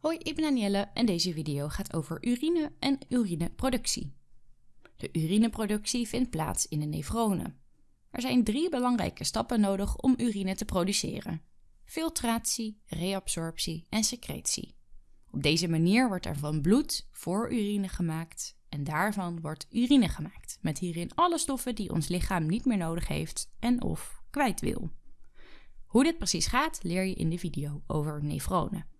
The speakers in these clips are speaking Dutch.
Hoi, ik ben Danielle en deze video gaat over urine en urineproductie. De urineproductie vindt plaats in de nefronen. Er zijn drie belangrijke stappen nodig om urine te produceren. Filtratie, reabsorptie en secretie. Op deze manier wordt er van bloed voor urine gemaakt en daarvan wordt urine gemaakt, met hierin alle stoffen die ons lichaam niet meer nodig heeft en of kwijt wil. Hoe dit precies gaat leer je in de video over nefronen.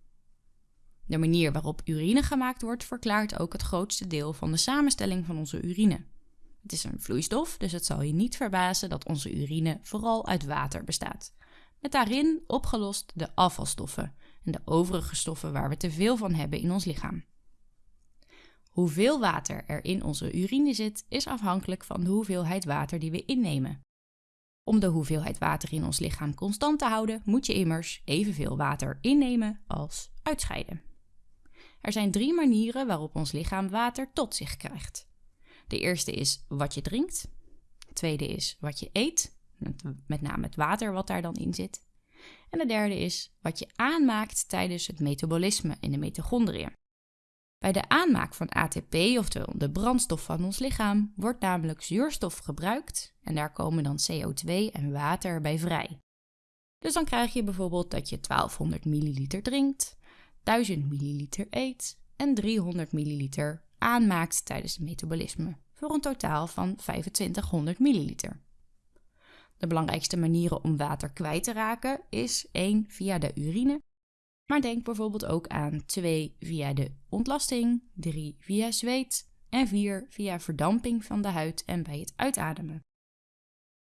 De manier waarop urine gemaakt wordt verklaart ook het grootste deel van de samenstelling van onze urine. Het is een vloeistof, dus het zal je niet verbazen dat onze urine vooral uit water bestaat. Met daarin opgelost de afvalstoffen en de overige stoffen waar we te veel van hebben in ons lichaam. Hoeveel water er in onze urine zit, is afhankelijk van de hoeveelheid water die we innemen. Om de hoeveelheid water in ons lichaam constant te houden, moet je immers evenveel water innemen als uitscheiden. Er zijn drie manieren waarop ons lichaam water tot zich krijgt. De eerste is wat je drinkt. De tweede is wat je eet, met name het water wat daar dan in zit. En de derde is wat je aanmaakt tijdens het metabolisme in de mitochondriën. Bij de aanmaak van ATP, oftewel de brandstof van ons lichaam, wordt namelijk zuurstof gebruikt en daar komen dan CO2 en water bij vrij. Dus dan krijg je bijvoorbeeld dat je 1200 milliliter drinkt, 1000 milliliter eet en 300 milliliter aanmaakt tijdens het metabolisme, voor een totaal van 2500 milliliter. De belangrijkste manieren om water kwijt te raken is 1 via de urine, maar denk bijvoorbeeld ook aan 2 via de ontlasting, 3 via zweet en 4 via verdamping van de huid en bij het uitademen.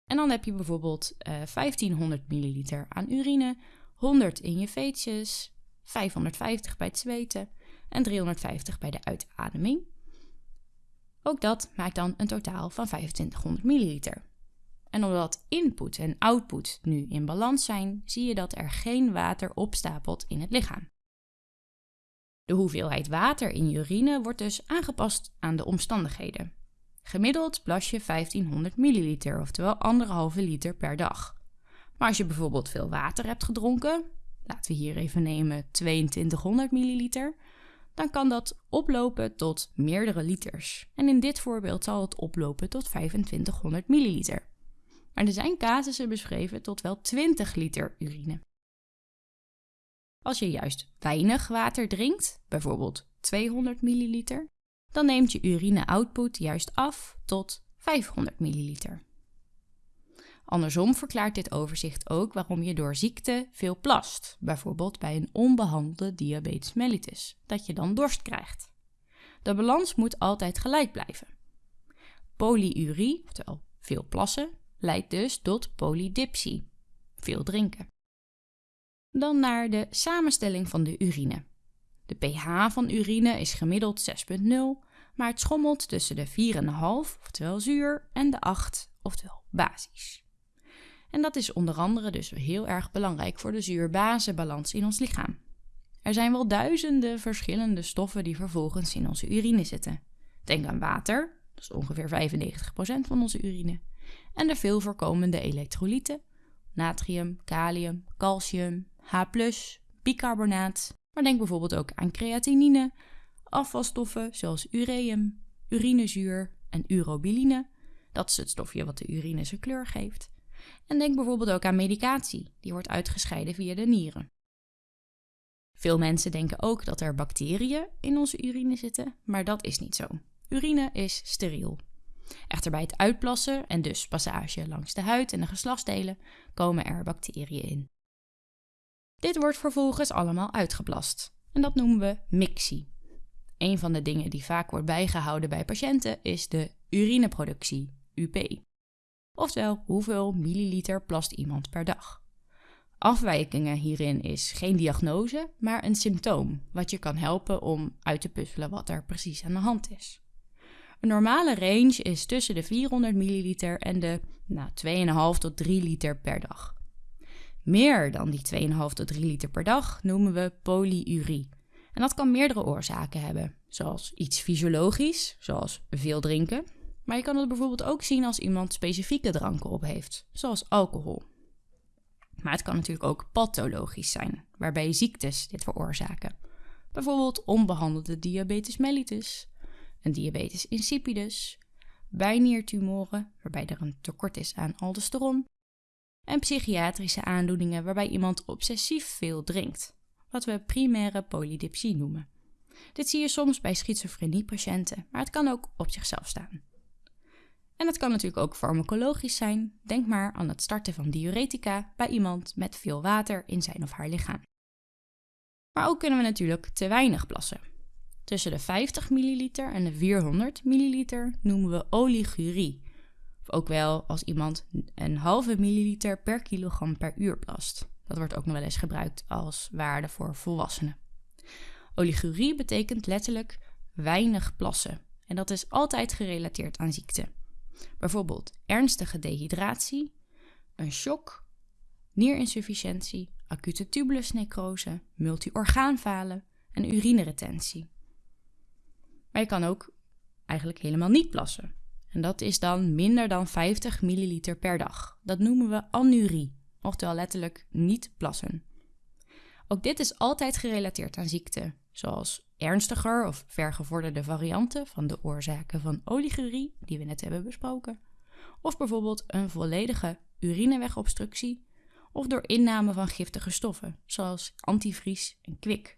En dan heb je bijvoorbeeld uh, 1500 milliliter aan urine, 100 in je veetjes, 550 bij het zweten en 350 bij de uitademing. Ook dat maakt dan een totaal van 2500 milliliter. En omdat input en output nu in balans zijn, zie je dat er geen water opstapelt in het lichaam. De hoeveelheid water in urine wordt dus aangepast aan de omstandigheden. Gemiddeld plas je 1500 milliliter, oftewel anderhalve liter per dag. Maar als je bijvoorbeeld veel water hebt gedronken, laten we hier even nemen 2200 milliliter, dan kan dat oplopen tot meerdere liters. En in dit voorbeeld zal het oplopen tot 2500 milliliter. Maar er zijn casussen beschreven tot wel 20 liter urine. Als je juist weinig water drinkt, bijvoorbeeld 200 milliliter, dan neemt je urine-output juist af tot 500 milliliter. Andersom verklaart dit overzicht ook waarom je door ziekte veel plast, bijvoorbeeld bij een onbehandelde diabetes mellitus, dat je dan dorst krijgt. De balans moet altijd gelijk blijven. Polyurie, oftewel veel plassen, leidt dus tot polydipsie, veel drinken. Dan naar de samenstelling van de urine. De pH van urine is gemiddeld 6,0, maar het schommelt tussen de 4,5, oftewel zuur, en de 8, oftewel basisch. En dat is onder andere dus heel erg belangrijk voor de zuur-basenbalans in ons lichaam. Er zijn wel duizenden verschillende stoffen die vervolgens in onze urine zitten. Denk aan water, dat is ongeveer 95% van onze urine, en de veel voorkomende elektrolyten, natrium, kalium, calcium, H+, bicarbonaat, maar denk bijvoorbeeld ook aan creatinine, afvalstoffen zoals ureum, urinezuur en urobiline, dat is het stofje wat de urine zijn kleur geeft, en denk bijvoorbeeld ook aan medicatie, die wordt uitgescheiden via de nieren. Veel mensen denken ook dat er bacteriën in onze urine zitten, maar dat is niet zo. Urine is steriel. Echter bij het uitplassen en dus passage langs de huid en de geslachtsdelen komen er bacteriën in. Dit wordt vervolgens allemaal uitgeplast en dat noemen we mixie. Een van de dingen die vaak wordt bijgehouden bij patiënten is de urineproductie, UP oftewel hoeveel milliliter plast iemand per dag. Afwijkingen hierin is geen diagnose, maar een symptoom, wat je kan helpen om uit te puzzelen wat er precies aan de hand is. Een normale range is tussen de 400 milliliter en de nou, 2,5 tot 3 liter per dag. Meer dan die 2,5 tot 3 liter per dag noemen we polyurie. En dat kan meerdere oorzaken hebben, zoals iets fysiologisch, zoals veel drinken, maar je kan het bijvoorbeeld ook zien als iemand specifieke dranken op heeft, zoals alcohol. Maar het kan natuurlijk ook pathologisch zijn, waarbij ziektes dit veroorzaken. Bijvoorbeeld onbehandelde diabetes mellitus, een diabetes insipidus, bijniertumoren waarbij er een tekort is aan aldosteron en psychiatrische aandoeningen waarbij iemand obsessief veel drinkt, wat we primaire polydipsie noemen. Dit zie je soms bij schizofreniepatiënten, maar het kan ook op zichzelf staan. En het kan natuurlijk ook farmacologisch zijn. Denk maar aan het starten van diuretica bij iemand met veel water in zijn of haar lichaam. Maar ook kunnen we natuurlijk te weinig plassen. Tussen de 50 ml en de 400 ml noemen we oligurie. Of ook wel als iemand een halve milliliter per kilogram per uur plast. Dat wordt ook nog wel eens gebruikt als waarde voor volwassenen. Oligurie betekent letterlijk weinig plassen. En dat is altijd gerelateerd aan ziekte. Bijvoorbeeld ernstige dehydratie, een shock, nierinsufficiëntie, acute tubulusnecrose, multiorgaanfalen en urineretentie. Maar je kan ook eigenlijk helemaal niet plassen. En dat is dan minder dan 50 milliliter per dag. Dat noemen we anurie, oftewel letterlijk niet plassen. Ook dit is altijd gerelateerd aan ziekte, zoals ernstiger of vergevorderde varianten van de oorzaken van oligurie, die we net hebben besproken, of bijvoorbeeld een volledige urinewegobstructie, of door inname van giftige stoffen, zoals antivries en kwik.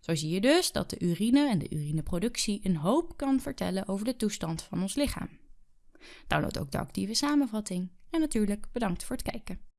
Zo zie je dus dat de urine en de urineproductie een hoop kan vertellen over de toestand van ons lichaam. Download ook de actieve samenvatting en natuurlijk bedankt voor het kijken.